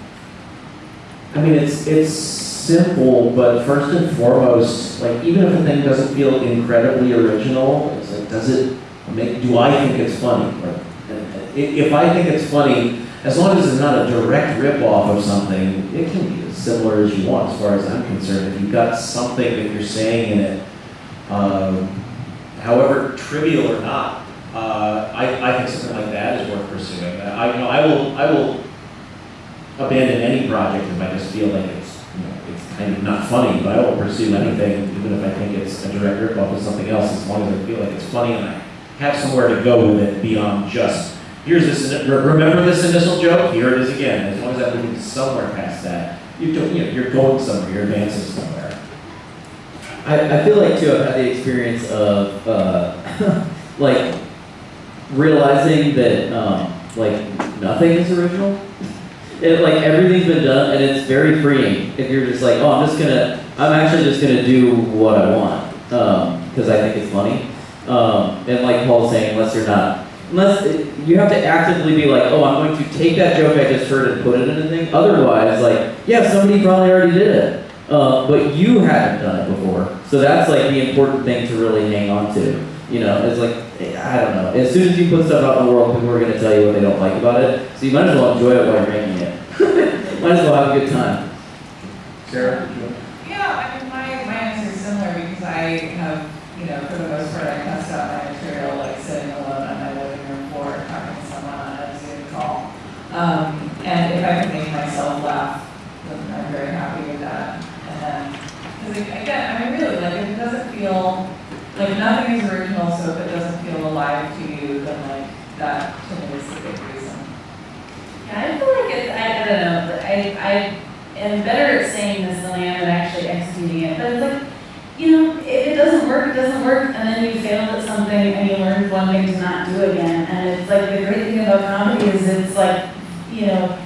I mean, it's, it's simple, but first and foremost, like, even if a thing doesn't feel incredibly original, it's like, does it make, do I think it's funny? Like, if I think it's funny, as long as it's not a direct rip-off of something, it can be as similar as you want, as far as I'm concerned. If you've got something that you're saying in it, um, however trivial or not, uh, I, I think something like that is worth pursuing. I, you know, I will, I will abandon any project if I just feel like it's, you know, it's kind of not funny, but I will pursue anything, even if I think it's a direct rip-off of something else, as long as I feel like it's funny and I have somewhere to go with it beyond just, here's this, remember this initial joke, here it is again, as long as I'm moving somewhere past that, you're, doing- you know, you're going somewhere, you're advancing somewhere. I, I feel like too, I've had the experience of uh, like realizing that um, like nothing is original. It, like everything's been done, and it's very freeing. If you're just like, oh, I'm just gonna, I'm actually just gonna do what I want because I think it's funny. Um, and like Paul's saying, unless you're not, unless you have to actively be like, oh, I'm going to take that joke I just heard and put it in a thing. Otherwise, like, yeah, somebody probably already did it. Uh, but you haven't done it before. So that's like the important thing to really hang on to. You know, it's like, I don't know. As soon as you put stuff out in the world, people are going to tell you what they don't like about it. So you might as well enjoy it while you're making it. might as well have a good time. Sarah? Yeah, I mean, my, my answer is similar because I have, you know, for the most part, I test out my material like sitting alone on my living room floor talking to someone on a Zoom call. Um, and if I can make myself laugh, then I'm very happy with that. And then, because again, I mean, really, like, it doesn't feel like nothing is original if it doesn't feel alive to you, then like, that to me is the big reason. Yeah, I feel like it's, I, I don't know, I, I am better at saying this than I am at actually executing it, but it's like, you know, if it doesn't work, it doesn't work, and then you failed at something and you learned one thing to not do again, and it's like, the great thing about comedy is it's like, you know,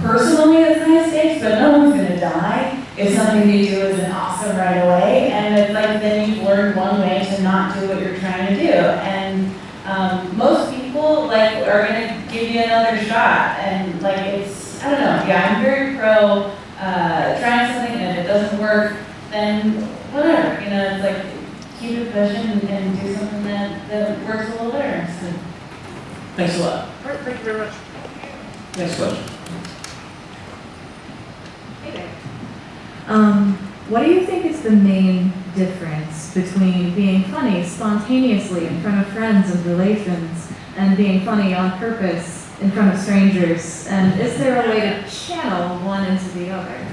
personally it's high stakes, but no one's gonna die if something you do isn't awesome right away, and it's like, then you've learned one way to not do what you're trying to do, and, um, most people, like, are gonna give you another shot, and like, it's, I don't know, yeah, I'm very pro, uh, trying something, and if it doesn't work, then whatever, you know, it's like, keep it pushing and, and do something that, that works a little better, so. Thanks a lot. All right, thank you very much. Next question. Hey there. Um, what do you think is the main difference between being funny spontaneously in front of friends and relations and being funny on purpose in front of strangers? And is there a way to channel one into the other?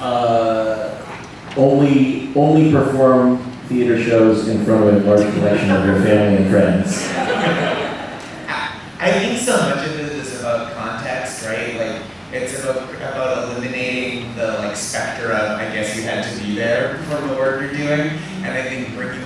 Uh, only, only perform theater shows in front of a large collection of your family and friends. I think so much of it is about context, right? Like it's about about eliminating the like specter of I guess you had to be there for the work you're doing, and I think bringing people into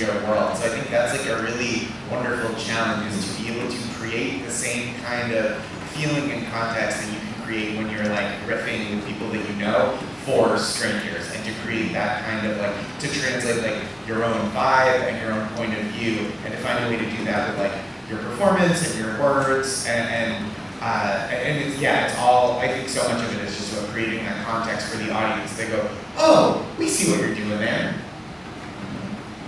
your world. So I think that's like a really wonderful challenge is to be able to create the same kind of feeling and context that you can create when you're like riffing with people that you know for strangers and to create that kind of like to translate like your own vibe and your own point of view and to find a way to do that with like your performance and your words and, and uh, and it's, yeah, it's all, I think so much of it is just about creating that context for the audience. They go, oh, we see what you're doing there.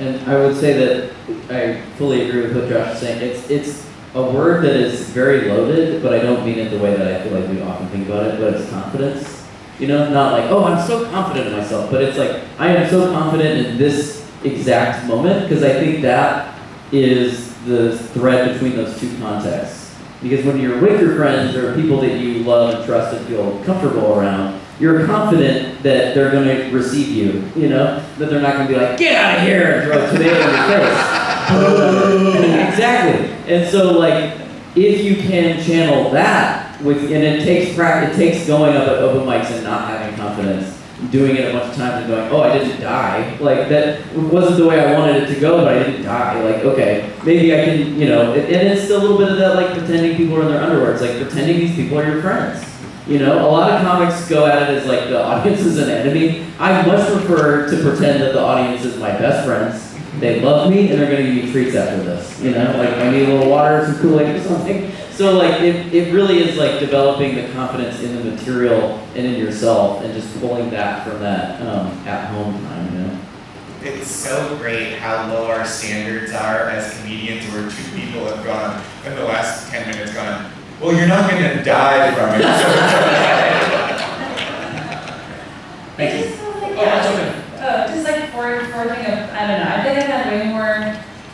And I would say that I fully agree with what Josh is saying. It's it's a word that is very loaded, but I don't mean it the way that I feel like we often think about it. But it's confidence. You know, not like oh I'm so confident in myself, but it's like I am so confident in this exact moment because I think that is the thread between those two contexts. Because when you're with your friends or people that you love and trust and feel comfortable around, you're confident that they're going to receive you, you know? That they're not going to be like, get out of here and throw a tomato in your face. exactly. And so, like, if you can channel that, with, and it takes practice, it takes going up at open mics and not having confidence, doing it a bunch of times and going, oh, I didn't die. Like, that wasn't the way I wanted it to go, but I didn't die. Like, okay, maybe I can, you know, and it's still a little bit of that, like, pretending people are in their underwear. It's like pretending these people are your friends. You know, a lot of comics go at it as like the audience is an enemy. I much prefer to pretend that the audience is my best friends. They love me and they're gonna give me treats after this. You know, like I need a little water, some Kool-Aid or something. So like it, it really is like developing the confidence in the material and in yourself and just pulling that from that um, at home time, you know. It's so great how low our standards are as comedians where two people have gone in the last 10 minutes gone, well, you're not going to die from it. So Thank you. It just feels like, Oh, that's okay. uh, just like for, forging a, I don't know, I think I've had way more,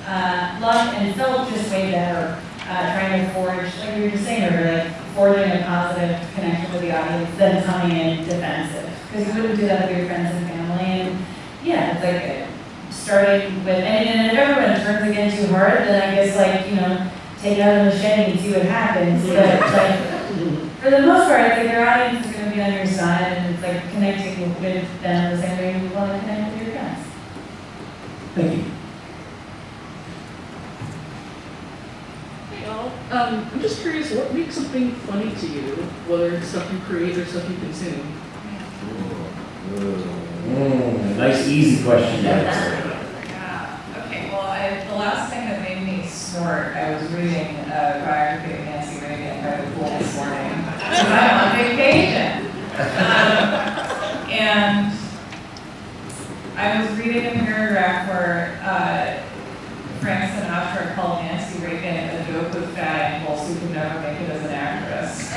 uh, luck and felt just way better, uh, trying to forge, like we were just saying earlier, like forging a positive connection with the audience than coming in defensive. Because you wouldn't do that with your friends and family, and, yeah, it's like, uh, starting with, and, and if everyone turns again too hard, then I guess like, you know, take it out of the machete and see what happens, but like, for the most part, I think your audience is gonna be on your side, and it's like connecting with them the same way you want to connect with your friends. Thank you. Hey y'all. Um, I'm just curious, what makes something funny to you? Whether it's stuff you create or stuff you consume. Mm, nice, easy question to answer. Yeah, okay, well, I, the last thing that made me I was reading a biography of Nancy Reagan by the pool this morning. I'm on vacation. Um, And I was reading a paragraph where, uh, Frank Sinatra called Nancy Reagan a dope with fat ankles who could never make it as an actress.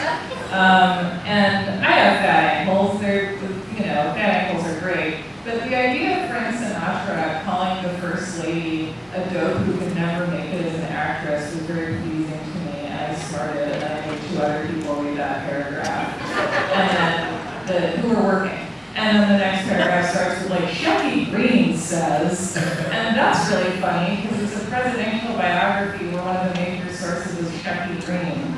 Um, and I have fat ankles, they're, you know, fat ankles are great. But the idea of Frank Sinatra calling the First Lady a dope who could never make it as an actress was very pleasing to me. I made two other people read that paragraph. And then, the, who were working. And then the next paragraph starts with like, Shecky Greene says, and that's really funny, because it's a presidential biography where one of the major sources is Shecky Greene.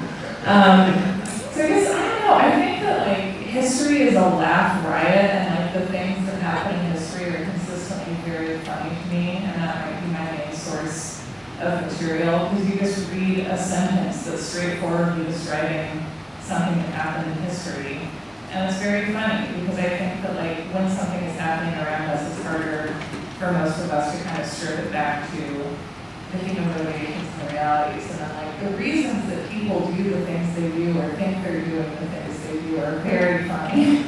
Um, so I guess, I don't know, I think that like, history is a laugh riot, and like the things that happen in history are consistently very funny to me, and that might be my main source of material, because you just read a sentence that's straightforwardly describing something that happened in history. And it's very funny, because I think that like, when something is happening around us, it's harder for most of us to kind of strip it back to the human motivations and the realities. And then like, the reasons that people do the things they do, or think they're doing the things they do, are very funny.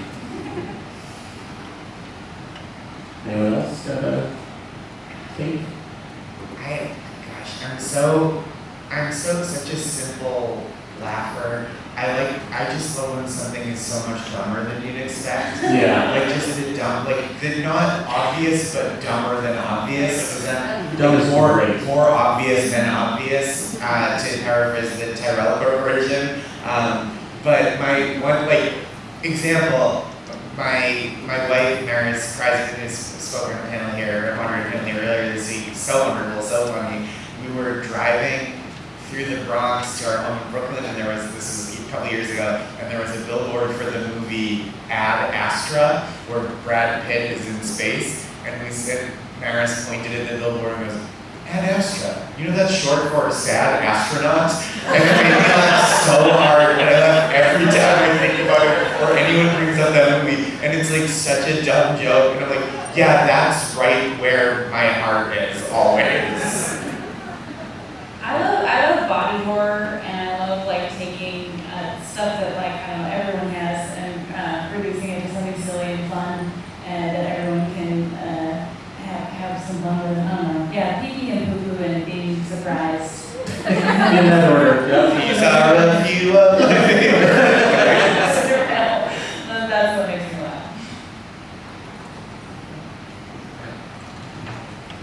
Anyone else got a take? I, gosh, I'm so, I'm so such a simple laugher. I like, I just love when something is so much dumber than you'd expect. Yeah. Like just the dumb, like the not obvious but dumber than obvious. That more great. more obvious than obvious? Uh, to paraphrase the Tyrell version. Um, but my one like example, my my wife Maris Kreizman who's spoken on a panel here, moderated a panel here earlier this week. So wonderful, so funny. We were driving through the Bronx to our home in Brooklyn, and there was this was a couple years ago, and there was a billboard for the movie Ad Astra, where Brad Pitt is in space, and we said Maris pointed at the billboard and goes, Ad Astra. You know that's short for sad astronaut? And me laugh so hard, and I laugh every time I think about it, or anyone brings up that movie, and it's like such a dumb joke, and I'm like, yeah, that's right where my heart is always. I love I love body horror and I love like taking uh, stuff that like I don't know everyone has and uh, reducing it to something silly and fun and that everyone can uh, have have some fun with. I don't know. Yeah, pee pee and poo poo and being surprised. In that order, yep. These are a few of my. That's what makes me laugh.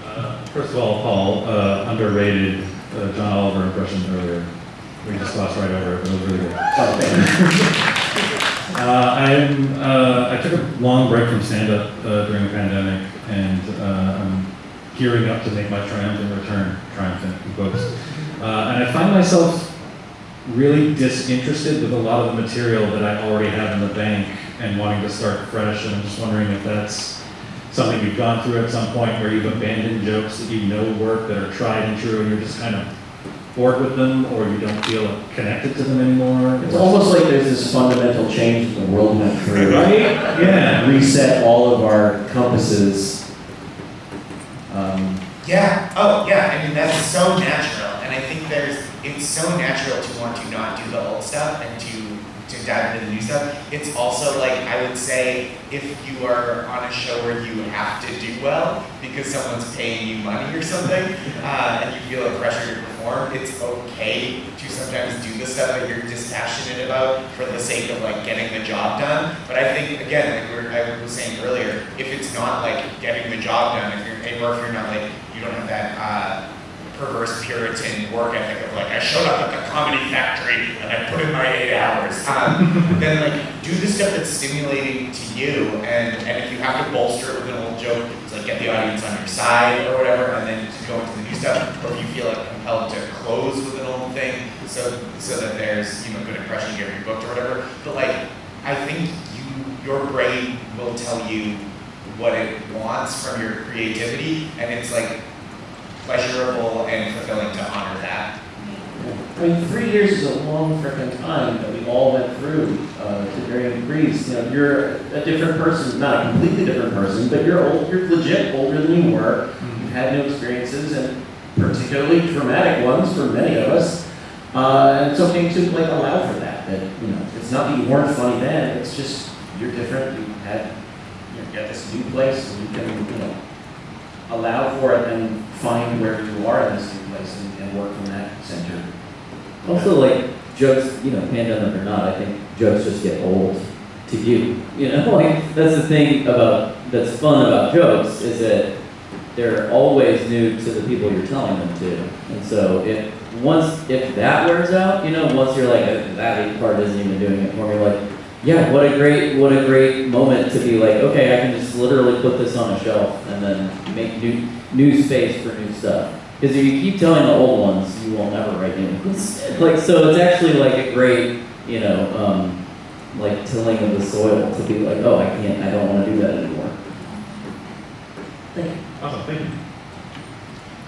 Uh, First of all, Paul, uh, underrated uh, John Oliver impression earlier. We just glossed right over it, but it was really good. Oh. Uh, I'm, uh, I took a long break from stand-up uh, during the pandemic, and uh, I'm gearing up to make my triumphant return, triumphant in quotes. Uh, and I find myself really disinterested with a lot of the material that I already have in the bank and wanting to start fresh. And I'm just wondering if that's something you've gone through at some point where you've abandoned jokes that you know work that are tried and true, and you're just kind of bored with them, or you don't feel connected to them anymore. It's almost like there's this fundamental change that the world went through. Right? Yeah. Reset all of our compasses. Um, Yeah, oh, yeah, I mean, that's so natural, and I think there's, it's so natural to want to not do the old stuff and to, to dive into the new stuff. It's also like, I would say, if you are on a show where you have to do well because someone's paying you money or something, uh, and you feel a pressure to perform, it's okay to sometimes do the stuff that you're dispassionate about for the sake of like getting the job done. But I think, again, like we were, I was saying earlier, if it's not like getting the job done, if you're, or if you're not like, you don't have that, uh, perverse Puritan work ethic of like, I showed up at the comedy factory and I put in my eight hours. Um, then like, do the stuff that's stimulating to you, and, and if you have to bolster it with an old joke, it's like get the audience on your side or whatever, and then to go into the new stuff, or if you feel like compelled to close with an old thing, so, so that there's, you know, good impression, you get rebooked or whatever. But like, I think you, your brain will tell you what it wants from your creativity, and it's like pleasurable and fulfilling to honor that. I mean, three years is a long frickin' time that we all went through uh, to varying degrees. You know, you're a different person, not a completely different person, but you're old, you're legit older than you were. You've had new experiences and particularly traumatic ones for many of us. Uh, and it's okay to like allow for that. That you know, it's not that you weren't funny then. It's just you're different. You had you got this new place, and you can you know allow for it and find where you are in this place and, and work from that center. Also, like jokes, you know, pandemic or not, I think jokes just get old to you. You know, like that's the thing about that's fun about jokes is that they're always new to the people you're telling them to. And so if once if that wears out, you know, once you're like that part isn't even doing it for me, like yeah, what a great, what a great moment to be like, okay, I can just literally put this on a shelf and then make new, new space for new stuff. Because if you keep telling the old ones, you will never write new ones. Like, so it's actually like a great, you know, um, like tilling of the soil to be like, oh, I can't, I don't want to do that anymore. Awesome, thank you.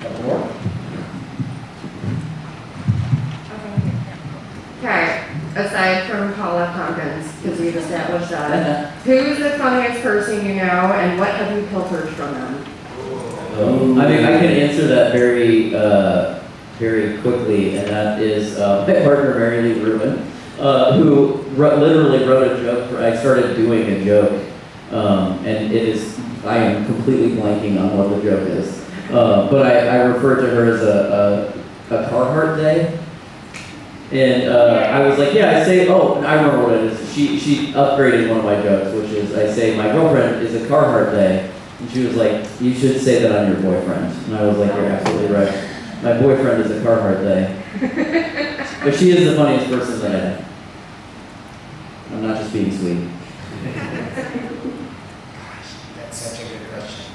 Couple more? Okay, aside from Paul F. Tompkins, because we've established that, who's the funniest person you know and what have you pilfered from them? Um, I mean, I can answer that very, uh, very quickly, and that is uh, my partner Mary Lee Rubin, uh, who literally wrote a joke. For, I started doing a joke, um, and it is I am completely blanking on what the joke is, uh, but I, I refer to her as a, a, a Carhartt day. And uh, I was like, yeah, I say, oh, I remember what it is. She, she upgraded one of my jokes, which is I say, my girlfriend is a Carhartt day. And she was like, you should say that I'm your boyfriend. And I was like, you're absolutely right. My boyfriend is a Carhartt day. but she is the funniest person that I know. I'm not just being sweet. Gosh, that's such a good question.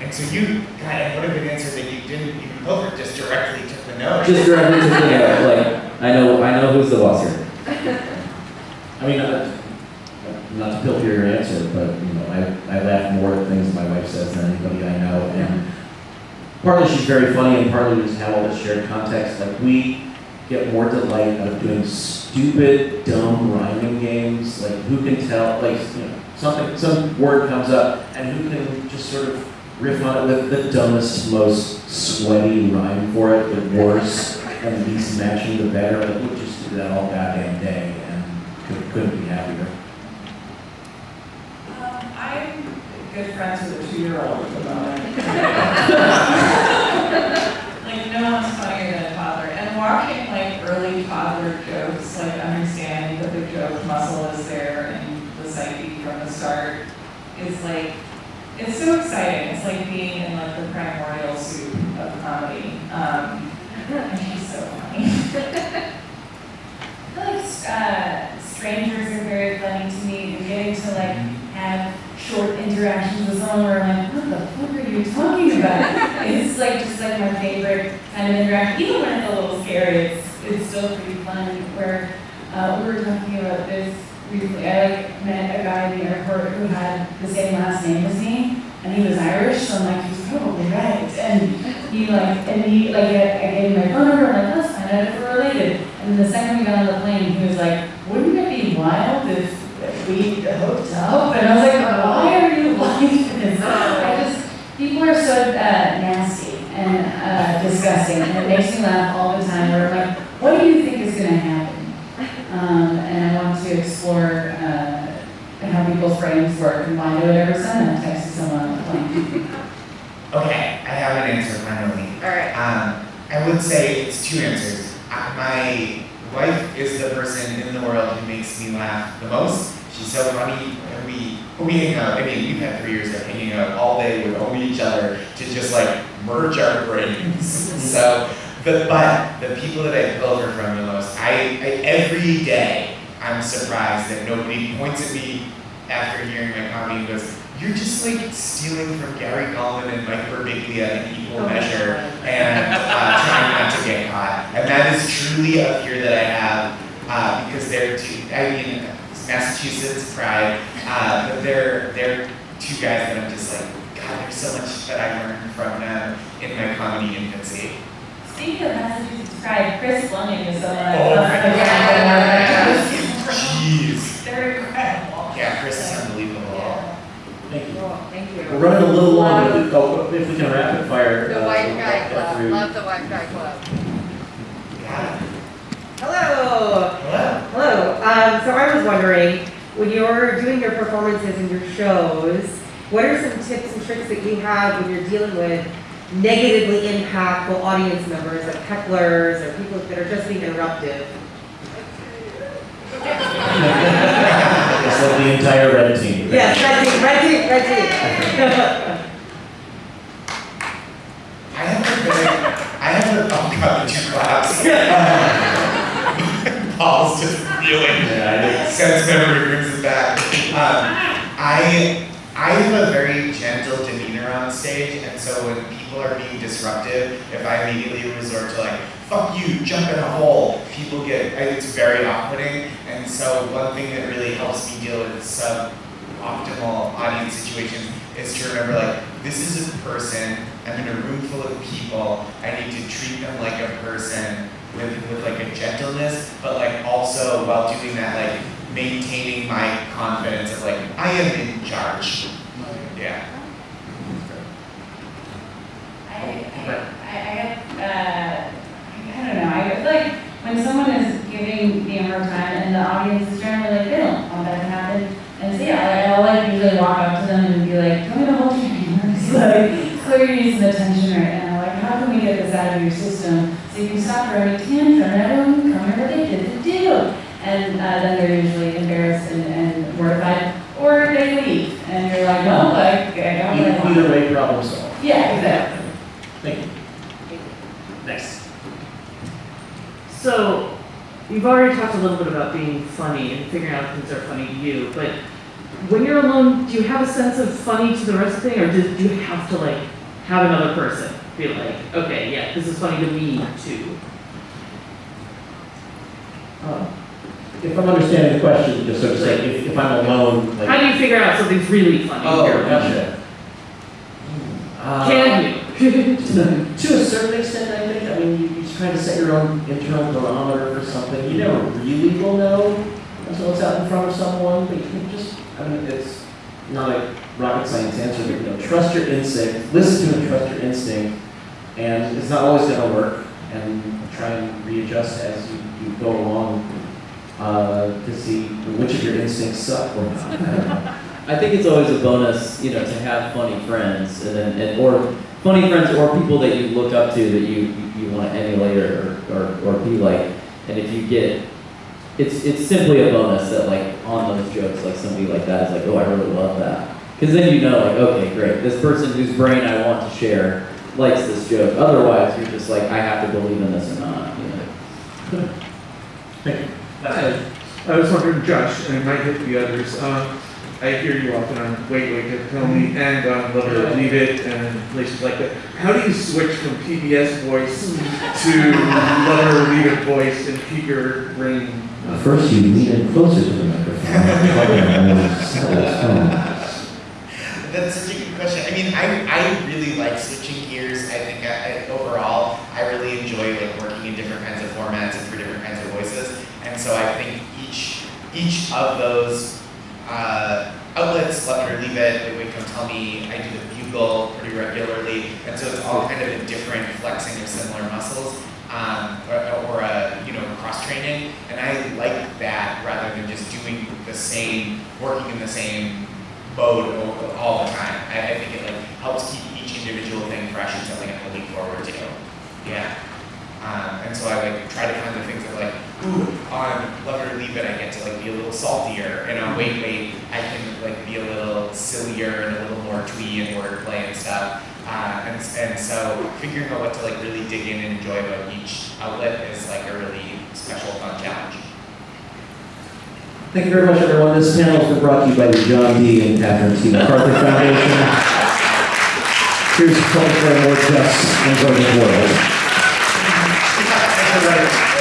And so you, God, I would have been answered that you didn't even pilfer, just directly took the note. Just directly to the note, like, I know, I know who's the boss here. I mean, uh, not to filter your answer, but, you know, I, I laugh more at things my wife says than anybody I know, and partly she's very funny, and partly we just have all this shared context, like, we get more delight out of doing stupid, dumb rhyming games, like, who can tell, like, you know, something, some word comes up, and who can just sort of riff on it with the dumbest, most sweaty rhyme for it, the worse and least matching the better, like, we just do that all goddamn day, and couldn't, couldn't be happier. Um, I'm good friends with a two-year-old at the moment. Like, no one's funnier than a toddler. And watching like early toddler jokes, like understanding that the joke muscle is there and the psyche from the start, is like, it's so exciting. It's like being in like the primordial soup of comedy. Um, and she's so funny. I feel like uh, strangers are very funny to me, and getting to like have short interactions with someone where I'm like, what the fuck are you talking about? it's like just like my favorite kind of interaction, even when it's a little scary. It's it's still pretty fun. Where uh, we were talking about this recently. I like met a guy in the airport who had the same last name as me, and he was Irish, so I'm like, probably right. And he like, and he like, I, gave him my phone number. I'm like, let's find out if we're related. And the second we got on the plane, he was like, wouldn't it be wild if we hooked up? And I was like, why are you like this? I just, people are so uh, nasty and uh, disgusting, and it makes me laugh all the time. Where I'm like, what do you think is going to happen? Um, and I want to explore uh, how people's brains work and why do it every time I text someone on the plane. Okay, I have an answer finally. All right. Um, I would say it's two answers. My wife is the person in the world who makes me laugh the most. She's so funny, and we we hang out. I mean, we've had three years of hanging out all day with only each other to just like merge our brains. so, the, but the people that I pilfer from the most, I, I every day I'm surprised that nobody points at me after hearing my comedy and goes, "You're just like stealing from Gary Gulman and Mike Birbiglia in equal Oh measure." And uh, trying not to get caught. And that is truly a fear that I have uh, because they're two, I mean, Massachusetts pride, uh, but they're, they're two guys that I'm just like, God, there's so much that I learned from them in my comedy infancy. Speaking of Massachusetts pride, Chris Fleming is someone I Oh love. my Jeez. They're incredible. Yeah, Chris is unbelievable. Yeah. Thank you. Cool, thank you. We're running a little long, but if- oh, if we can rapid fire. The uh, White Guy Club, through. love the White Guy Club. Yeah. Hello. Hello. Hello. Um, so I was wondering, when you're doing your performances and your shows, what are some tips and tricks that you have when you're dealing with negatively impactful audience members, like hecklers or people that are just being interruptive? It's like the entire red team. Yes, red team, red team, red team. I have a very, I have a, oh god, the two claps. Paul's just reeling. Yeah, I did. Sense memory brings us back. Um, I I have a very gentle demeanor on stage, and so when people are being disruptive, if I immediately resort to like "fuck you," jump in a hole, people get, it's very off-putting. And so one thing that really helps me deal with sub-optimal audience situations is to remember like this is a person. I'm in a room full of people. I need to treat them like a person with with like a gentleness, but like also while doing that like maintaining my confidence of like I am in charge. Yeah. I, I, I, I have, uh, I don't know, I feel like when someone is giving me a hard time and the audience is generally like, they don't want that to happen. And so, yeah, I'll like usually walk up to them and be like, tell me hold your hands, like, clearly you need some attention right now, like, how can we get this out of your system so you can stop throwing a tantrum and everyone can what they did to do. And uh, then they're usually embarrassed and, and mortified, or they leave, and you're like, no, like, I got what I want. Either way, problem solved. Yeah, exactly. Thank you. Next. So, you've already talked a little bit about being funny and figuring out things are funny to you, but when you're alone, do you have a sense of funny to the rest of the thing, or do, do you have to like have another person be like, okay, yeah, this is funny to me too? Uh, If I'm understanding the question, just sort of say, if, if I'm alone, like. How do you figure out something's really funny? Oh, here? gotcha. Uh, Can you? To a certain extent, I think, I mean, you, you try to set your own internal barometer for something, you never really will know until it's out in front of someone, but you can just, I mean, it's not a rocket science answer, but, you know, trust your instinct, listen to and trust your instinct, and it's not always gonna work, and try and readjust as you, you go along, uh, to see which of your instincts suck or not. I think it's always a bonus, you know, to have funny friends and then, and, or funny friends or people that you look up to that you, you want to emulate or, or, or be like. And if you get, it's, it's simply a bonus that like on those jokes, like somebody like that is like, oh, I really love that. Because then you know, like, okay, great, this person whose brain I want to share likes this joke. Otherwise, you're just like, I have to believe in this or not, you know. Thank you. I I was wondering, Josh, and it might hit the others, um, I hear you often on Wait, Wait, Don't Tell Me, and on Love It or Leave It, and places like that. How do you switch from PBS voice to Love It or Leave It voice and keep your brain? uh, First, you lean in closer to the microphone. and then settle its tone. That's such a good question. I mean, I, I really like switching gears. I think I, I, overall, I really enjoy like working in different kinds of formats and for different kinds of voices. And so I think each each of those uh, outlets, Love It or Leave It, they would Come Tell Me, I do the Bugle pretty regularly. And so it's all kind of a different flexing of similar muscles. Um, or, or a, you know, cross training, and I like that rather than just doing the same, working in the same mode all the time. I, I think it like helps keep each individual thing fresh and something I can look forward to. Yeah. Um, and so I like try to find the things that like, ooh, on Love It or Leave It, I get to like be a little saltier. And on Wait Wait, I can like be a little sillier and a little more twee and wordplay and stuff. Uh, and, and so figuring out what to like really dig in and enjoy about each outlet is like a really special fun challenge. Thank you very much, everyone. This panel has been brought to you by the John D. and Catherine T. MacArthur Foundation. Here's a for more just and voting world. I